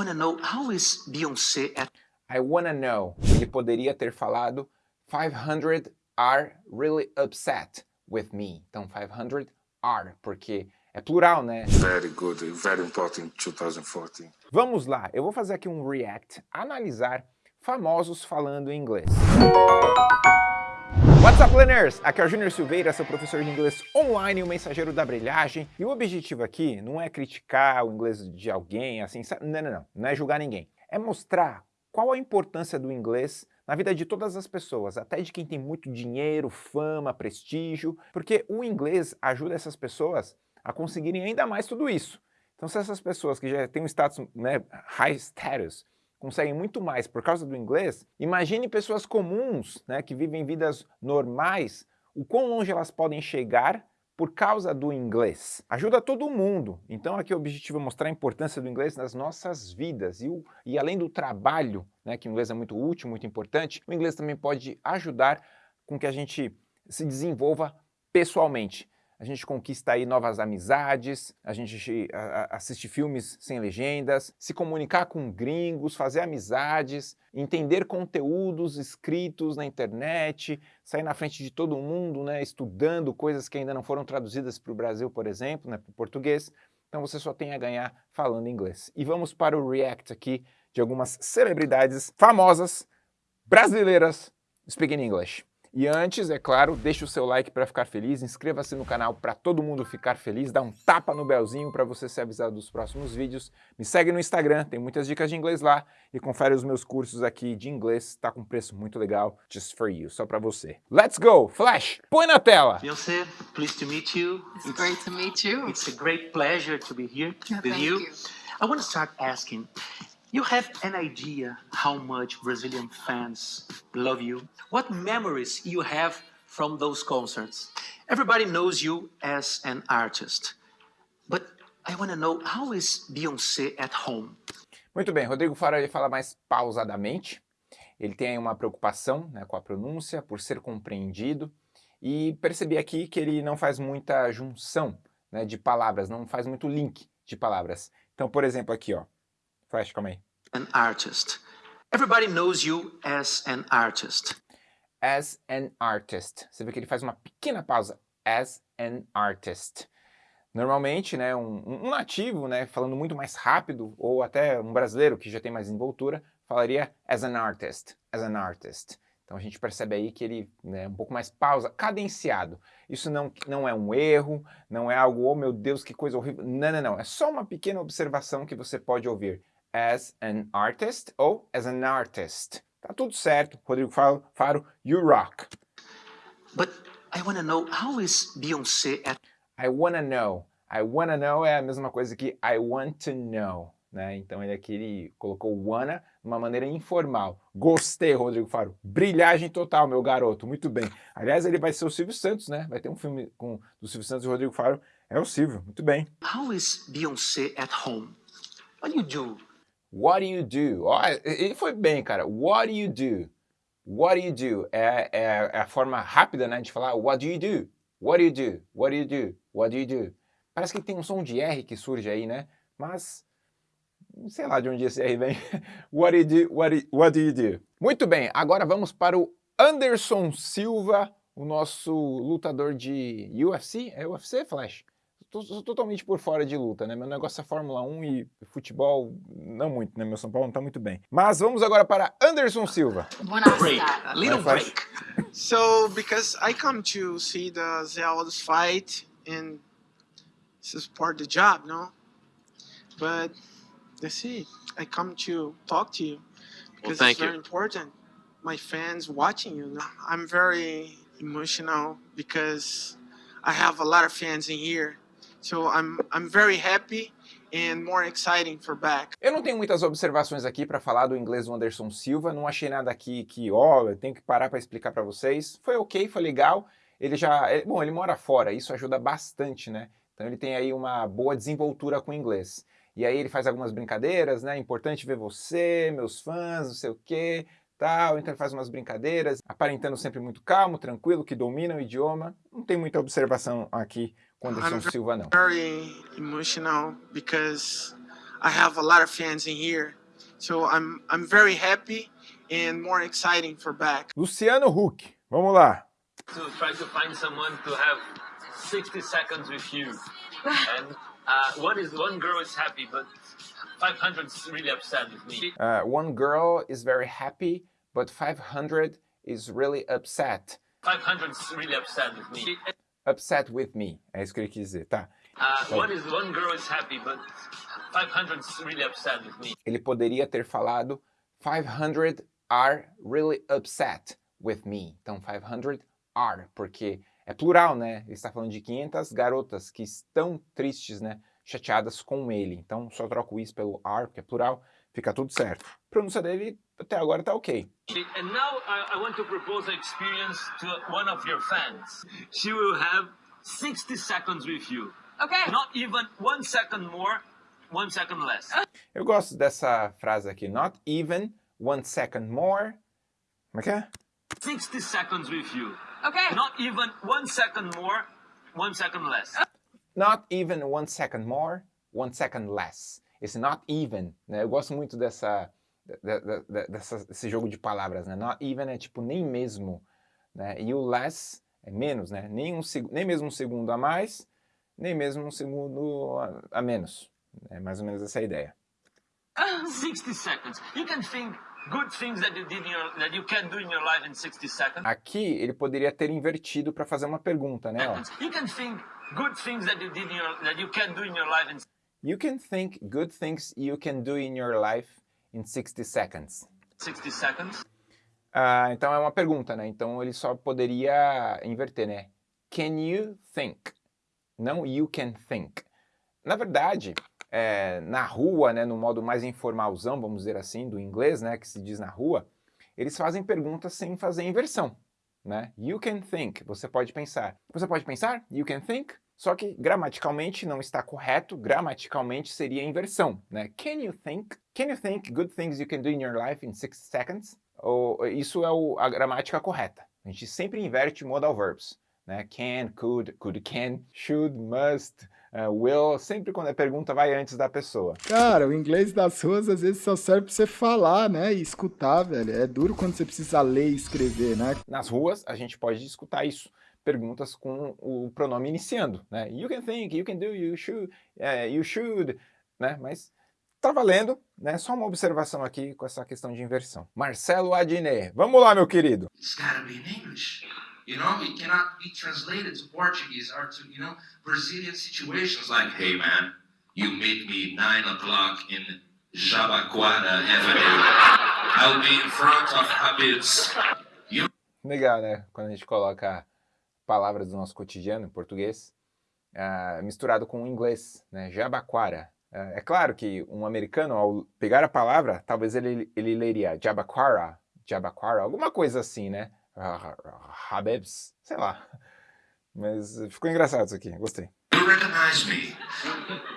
wanna know how is Beyoncé at I wanna know. Ele poderia ter falado 500 are really upset with me. Então 500 are, porque é plural, né? Very good, very important 2014. Vamos lá, eu vou fazer aqui um react, analisar famosos falando inglês. What's up, learners? Aqui é o Júnior Silveira, seu professor de inglês online, o mensageiro da brilhagem. E o objetivo aqui não é criticar o inglês de alguém, assim, não, não, não, não é julgar ninguém. É mostrar qual a importância do inglês na vida de todas as pessoas, até de quem tem muito dinheiro, fama, prestígio, porque o inglês ajuda essas pessoas a conseguirem ainda mais tudo isso. Então se essas pessoas que já têm um status, né, high status, conseguem muito mais por causa do inglês, imagine pessoas comuns, né, que vivem vidas normais, o quão longe elas podem chegar por causa do inglês. Ajuda todo mundo. Então aqui o objetivo é mostrar a importância do inglês nas nossas vidas. E, o, e além do trabalho, né, que o inglês é muito útil, muito importante, o inglês também pode ajudar com que a gente se desenvolva pessoalmente a gente conquista aí novas amizades, a gente assiste filmes sem legendas, se comunicar com gringos, fazer amizades, entender conteúdos escritos na internet, sair na frente de todo mundo, né, estudando coisas que ainda não foram traduzidas para o Brasil, por exemplo, né, para o português. Então você só tem a ganhar falando inglês. E vamos para o react aqui de algumas celebridades famosas brasileiras speaking English. E antes, é claro, deixe o seu like para ficar feliz, inscreva-se no canal para todo mundo ficar feliz, dá um tapa no belzinho para você ser avisado dos próximos vídeos, me segue no Instagram, tem muitas dicas de inglês lá, e confere os meus cursos aqui de inglês, está com preço muito legal, just for you, só para você. Let's go! Flash, põe na tela! Beyoncé, pleased to meet you. It's, it's great to meet you. It's a great pleasure to be here yeah, with you. you. I want to start asking, You have an idea how much Brazilian fans love you? What memories you have from those concerts? Everybody knows you as an artist, but I want to know how is Beyoncé at home? Muito bem, Rodrigo Faro fala mais pausadamente. Ele tem uma preocupação né, com a pronúncia, por ser compreendido, e percebi aqui que ele não faz muita junção né, de palavras, não faz muito link de palavras. Então, por exemplo, aqui, ó, Flash, calma aí. An artist. Everybody knows you as an artist. As an artist. Você vê que ele faz uma pequena pausa. As an artist. Normalmente, né, um, um nativo, né, falando muito mais rápido, ou até um brasileiro que já tem mais envoltura, falaria as an artist, as an artist. Então a gente percebe aí que ele é né, um pouco mais pausa, cadenciado. Isso não, não é um erro, não é algo, oh meu Deus, que coisa horrível. Não, não, não. É só uma pequena observação que você pode ouvir as an artist ou as an artist. Tá tudo certo, Rodrigo Faro, Faro you rock. But I wanna know how is Beyoncé at... I wanna know. I wanna know é a mesma coisa que I want to know. Né? Então ele aqui ele colocou wanna de uma maneira informal. Gostei, Rodrigo Faro. Brilhagem total, meu garoto. Muito bem. Aliás, ele vai ser o Silvio Santos, né? Vai ter um filme com do Silvio Santos e Rodrigo Faro. É o Silvio. Muito bem. How is Beyoncé at home? What do you do? What do you do? Ó, ele foi bem, cara. What do you do? What do you do? É, é, é, a forma rápida, né, de falar what do you do? What do you do? What do you do? What do you do? Parece que tem um som de R que surge aí, né? Mas, sei lá de onde esse R vem. what do you do? What do, what do you do? Muito bem, agora vamos para o Anderson Silva, o nosso lutador de UFC. É UFC, Flash? Tô, totalmente por fora de luta, né? Meu negócio é Fórmula 1 e futebol, não muito, né? Meu São Paulo não tá muito bem. Mas vamos agora para Anderson Silva. Break, a little break. so, because I come to see the Zé Aldo's fight, and this is part of the job, no? But, that's it. I come to talk to you, because well, it's very you. important. My fans watching you, no? I'm very emotional because I have a lot of fans in here So I'm, I'm very happy and more exciting for back. Eu não tenho muitas observações aqui para falar do inglês do Anderson Silva, não achei nada aqui que, ó, eu tenho que parar para explicar para vocês. Foi ok, foi legal. Ele já, ele, bom, ele mora fora, isso ajuda bastante, né? Então ele tem aí uma boa desenvoltura com o inglês. E aí ele faz algumas brincadeiras, né? Importante ver você, meus fãs, não sei o quê, tal. Então ele faz umas brincadeiras, aparentando sempre muito calmo, tranquilo, que domina o idioma. Não tem muita observação aqui com Anderson I'm Silva, não. very emotional because I have a lot of fans in here. So I'm I'm very happy and more exciting for back. Luciano Huck, vamos lá. to try to find someone to have 60 seconds with you. and uh, one is one girl is happy, but 500 is really upset with me. Uh, one girl is very happy, but 500 is really upset. 500 is really upset with me. Upset with me, é isso que ele quis dizer, tá? Uh, one is one girl is happy, but 500 is really upset with me. Ele poderia ter falado 500 are really upset with me. Então 500 are, porque é plural, né? Ele está falando de 500 garotas que estão tristes, né? Chateadas com ele. Então só troco isso pelo are, porque é plural, fica tudo certo. A pronúncia dele até agora tá ok. And now I, I want to propose an experience to one of your fans. She will have 60 seconds with you. Okay. Not even one second more, one second less. Eu gosto dessa frase aqui, not even one second more. Como é que é? 60 seconds with you. Okay. Not even one second more, one second less. Not even one second more, one second less. Esse not even, né? Eu gosto muito dessa, de- de- de- dessa, desse jogo de palavras, né? Not even é tipo nem mesmo, né? E o less é menos, né? Nem, um, nem mesmo um segundo a mais, nem mesmo um segundo a, a menos. É mais ou menos essa a ideia. 60 seconds. You can think good things that you did in your, that you can do in your life in 60 seconds. Aqui ele poderia ter invertido para fazer uma pergunta, né? ó. You can think good things that you did in your, that you can do in your life in You can think good things you can do in your life in 60 seconds. 60 seconds. Ah, então é uma pergunta, né? Então ele só poderia inverter, né? Can you think? Não you can think. Na verdade, é, na rua, né, no modo mais informalzão, vamos dizer assim, do inglês, né, que se diz na rua, eles fazem perguntas sem fazer inversão, né? You can think, você pode pensar. Você pode pensar? You can think? Só que gramaticalmente não está correto, gramaticalmente seria inversão, né? Can you think? Can you think good things you can do in your life in 60 seconds? Ou, isso é o- a gramática correta. A gente sempre inverte modal verbs, né? Can, could, could, can, should, must, uh, will. Sempre quando a pergunta vai antes da pessoa. Cara, o inglês das ruas às vezes só serve pra você falar, né? E escutar, velho. É duro quando você precisa ler e escrever, né? Nas ruas, a gente pode escutar isso. Perguntas com o pronome iniciando, né? You can think, you can do, you should, eh, you should, né? Mas tá valendo, né? Só uma observação aqui com essa questão de inversão. Marcelo Adnet, vamos lá, meu querido. it's got to be in English. You know, it cannot be translated to Portuguese or to, you know, Brazilian situations like, hey man, you meet me nine o'clock in Jabaquara Avenue. I'll be in front of Habib's. Legal, né? Quando a gente coloca palavras do nosso cotidiano em português, ah, misturado com o inglês, né? Jabaquara. Ah, é claro que um americano, ao pegar a palavra, talvez ele, ele leria Jabaquara, Jabaquara, alguma coisa assim, né? Habibs, sei lá. Mas ficou engraçado isso aqui, gostei. You recognize me.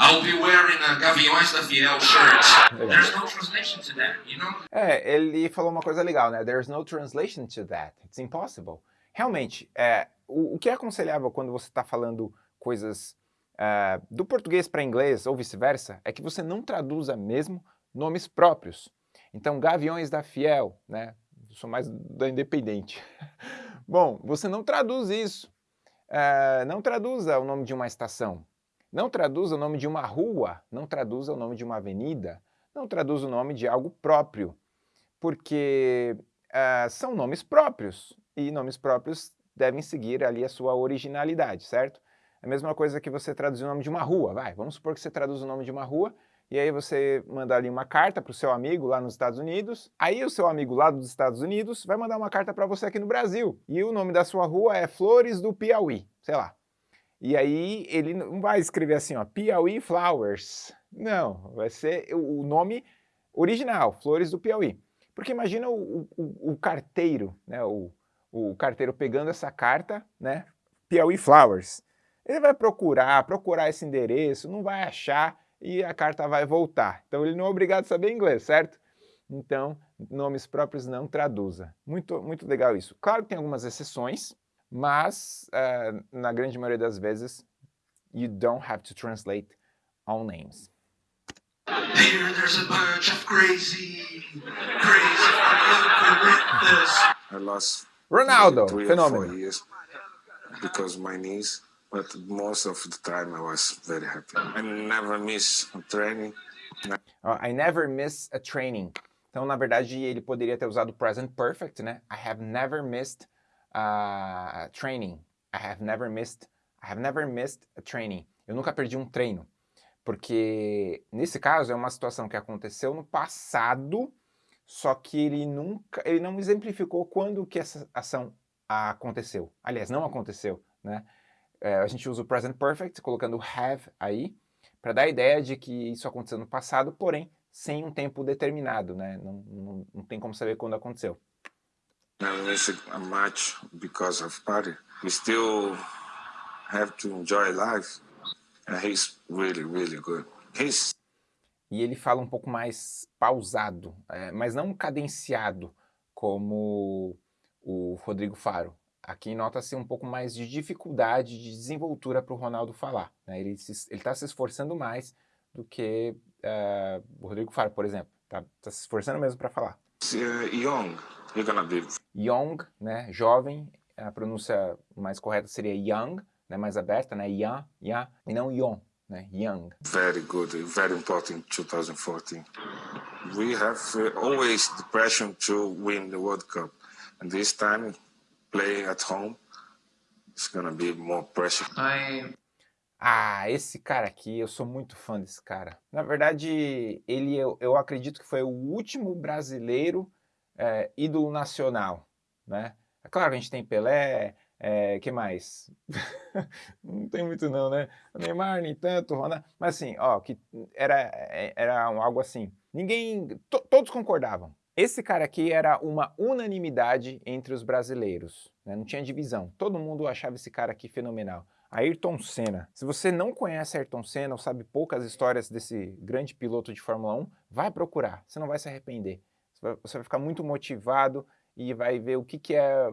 I'll be wearing a Gaviões da Fiel shirt. There's no translation to that, you know? É, ele falou uma coisa legal, né? There's no translation to that. It's impossible. Realmente, é, o, o que é aconselhável quando você está falando coisas ah, do português para inglês ou vice-versa é que você não traduza mesmo nomes próprios. Então, Gaviões da Fiel, né? Eu sou mais da Independente. Bom, você não traduz isso. Ah, não traduza o nome de uma estação. Não traduza o nome de uma rua. Não traduza o nome de uma avenida não traduz o nome de algo próprio, porque ah, são nomes próprios, e nomes próprios devem seguir ali a sua originalidade, certo? É a mesma coisa que você traduzir o nome de uma rua, vai, vamos supor que você traduz o nome de uma rua, e aí você manda ali uma carta para o seu amigo lá nos Estados Unidos, aí o seu amigo lá dos Estados Unidos vai mandar uma carta para você aqui no Brasil, e o nome da sua rua é Flores do Piauí, sei lá. E aí ele não vai escrever assim, ó, Piauí Flowers. Não, vai ser o nome original, Flores do Piauí. Porque imagina o, o- o carteiro, né, o, o carteiro pegando essa carta, né, Piauí Flowers. Ele vai procurar, procurar esse endereço, não vai achar e a carta vai voltar. Então ele não é obrigado a saber inglês, certo? Então, nomes próprios não traduza. Muito, muito legal isso. Claro que tem algumas exceções, mas eh, na grande maioria das vezes, you don't have to translate all names. Here there's a bunch of crazy, crazy I lost Ronaldo, fenômeno. because my knees, but most of the time I was very happy. I never miss a training. I never miss a training. Então, na verdade, ele poderia ter usado present perfect, né? I have never missed a training. I have never missed, I have never missed a training. Eu nunca perdi um treino. Porque, nesse caso, é uma situação que aconteceu no passado, só que ele nunca, ele não exemplificou quando que essa ação aconteceu. Aliás, não aconteceu, né? É, a gente usa o present perfect, colocando have aí, para dar a ideia de que isso aconteceu no passado, porém sem um tempo determinado, né? Não, não, não tem como saber quando aconteceu. Miss a match because of party. We still have to enjoy life. And he's really, really good. He's E ele fala um pouco mais pausado, é, mas não cadenciado, como o Rodrigo Faro. Aqui nota-se um pouco mais de dificuldade de desenvoltura para o Ronaldo falar. Né? Ele está se esforçando mais do que uh, o Rodrigo Faro, por exemplo. Está tá se esforçando mesmo para falar. uh, young. You're gonna be Young, né, jovem, a pronúncia mais correta seria young, né, mais aberta, né, young, young, e não young, né, young. very good, very important in 2014. We have uh, always the pressure to win the World Cup. And this time, playing at home, it's gonna be more pressure. I Ah, esse cara aqui, eu sou muito fã desse cara. Na verdade, ele eu, eu acredito que foi o último brasileiro é, ídolo nacional, né? É claro que a gente tem Pelé, é, que mais? não tem muito não, né? O Neymar, nem tanto, Ronaldo, mas assim, ó, que era, era um- algo assim. Ninguém, to- todos concordavam. Esse cara aqui era uma unanimidade entre os brasileiros, né? não tinha divisão. Todo mundo achava esse cara aqui fenomenal. Ayrton Senna. Se você não conhece Ayrton Senna ou sabe poucas histórias desse grande piloto de Fórmula 1, vai procurar, você não vai se arrepender. Você vai ficar muito motivado e vai ver o que, que é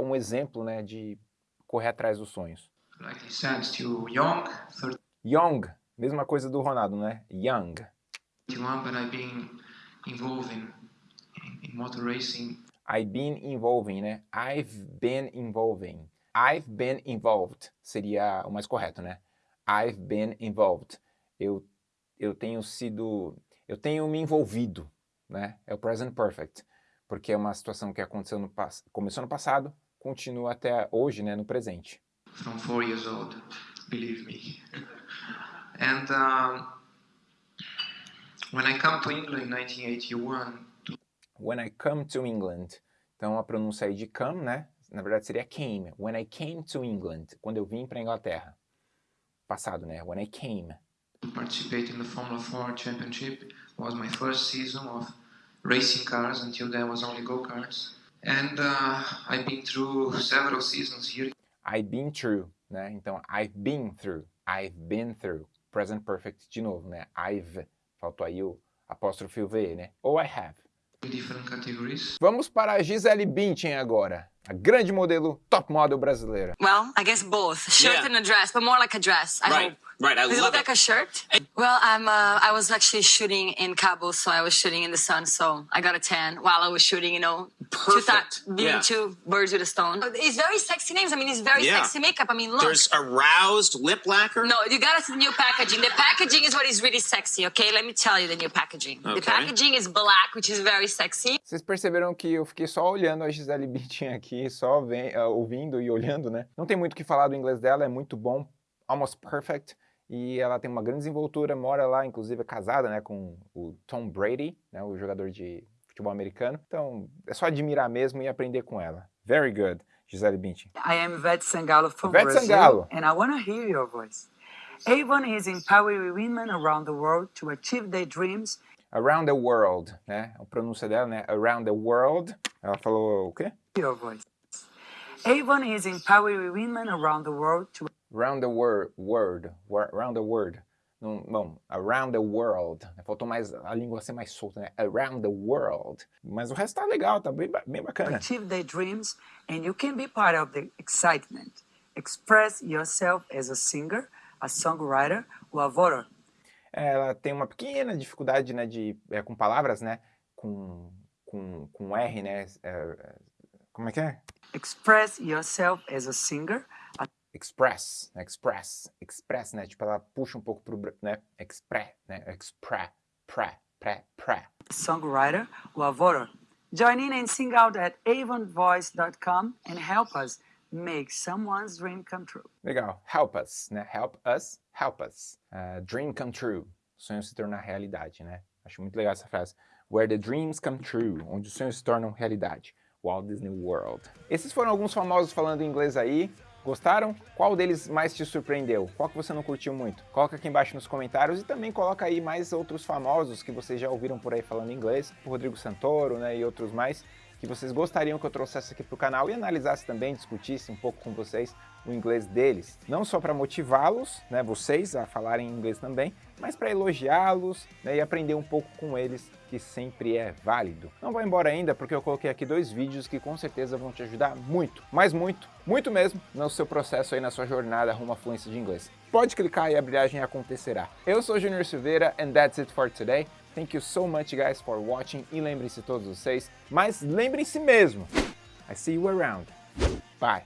um exemplo né, de correr atrás dos sonhos. like he said, still young, Young, mesma coisa do Ronaldo, né? Young. 31, but I've been involved in, in, in motor racing I've been involving, né? I've been involving. I've been involved seria o mais correto, né? I've been involved. Eu, eu tenho sido, eu tenho me envolvido, né? É o present perfect, porque é uma situação que aconteceu no começou no passado, continua até hoje, né? No presente. from four years old, believe me. and um, when I come to England in 1981, When I come to England. Então a pronúncia aí de come, né? Na verdade seria came. When I came to England. Quando eu vim para Inglaterra. Passado, né? When I came. participate in the Formula 4 Championship was my first season of racing cars. Until then, was only go karts. And uh, I've been through several seasons here I've been through, né? Então, I've been through. I've been through. Present perfect de novo, né? I've. Faltou aí o apóstrofo e o V, né? Ou I have. different categories. Vamos para a Gisele Bündchen agora. A grande modelo, top model brasileira. Well, I guess both. Shirt Yeah. and a dress, but more like a dress. I Right, hope. right. I Does it love look like a shirt? Well, I'm. Uh, I was actually shooting in Cabo, so I was shooting in the sun. So I got a tan while I was shooting. You know, Perfect. being Yeah. two birds with a stone. It's very sexy names. I mean, it's very Yeah. sexy makeup. I mean, look. There's aroused lip lacquer. No, you gotta see the new packaging. The packaging is what is really sexy, okay? Let me tell you the new packaging. The Okay. packaging is black, which is very sexy. Vocês perceberam que eu fiquei só olhando a Gisele Bündchen aqui, só ven- ah, ouvindo e olhando, né? Não tem muito o que falar do inglês dela, é muito bom, almost perfect. E ela tem uma grande desenvoltura, mora lá, inclusive é casada, né, com o Tom Brady, né, o jogador de futebol americano. Então, é só admirar mesmo e aprender com ela. Very good, Gisele Bündchen. I am Ivete Sangalo from Ivete Brazil, Sangalo. and I want to hear your voice. Avon is empowering women around the world to achieve their dreams Around the world, né? A pronúncia dela, né? Around the world. Ela falou o quê? your voice. Avon is empowering women around the world to Around the word, word, around the word. Não, bom, around the world. Faltou mais a língua ser mais solta, né? Around the world. Mas o resto tá legal, tá bem, bem bacana. achieve their dreams, and you can be part of the excitement. Express yourself as a singer, a songwriter, or a voter. Ela tem uma pequena dificuldade, né, de, é, com palavras, né, com, com, com R, né, é, como é que é? Express yourself as a singer, Express, né, express, express, né, tipo ela puxa um pouco pro, né, express, né, express, pré, pré, pré. songwriter, voter. Join in and sing out at avonvoice.com and help us make someone's dream come true. Legal, help us, né, help us, help us. Uh, dream come true, sonho se tornar realidade, né, acho muito legal essa frase. Where the dreams come true, onde os sonhos se tornam realidade. Walt Disney World. Esses foram alguns famosos falando inglês aí. Gostaram? Qual deles mais te surpreendeu? Qual que você não curtiu muito? Coloca aqui embaixo nos comentários e também coloca aí mais outros famosos que vocês já ouviram por aí falando inglês, o Rodrigo Santoro, né, e outros mais, que vocês gostariam que eu trouxesse aqui para o canal e analisasse também, discutisse um pouco com vocês o inglês deles. Não só para motivá-los, né, vocês a falarem inglês também, mas para elogiá-los né, e aprender um pouco com eles, que sempre é válido. Não vá embora ainda, porque eu coloquei aqui dois vídeos que com certeza vão te ajudar muito, mas muito, muito mesmo, no seu processo aí, na sua jornada rumo à fluência de inglês. Pode clicar e a brilhagem acontecerá. Eu sou Junior Silveira and that's it for today. Thank you so much guys for watching e lembrem-se todos vocês, mas lembrem-se mesmo, I see you around. Bye.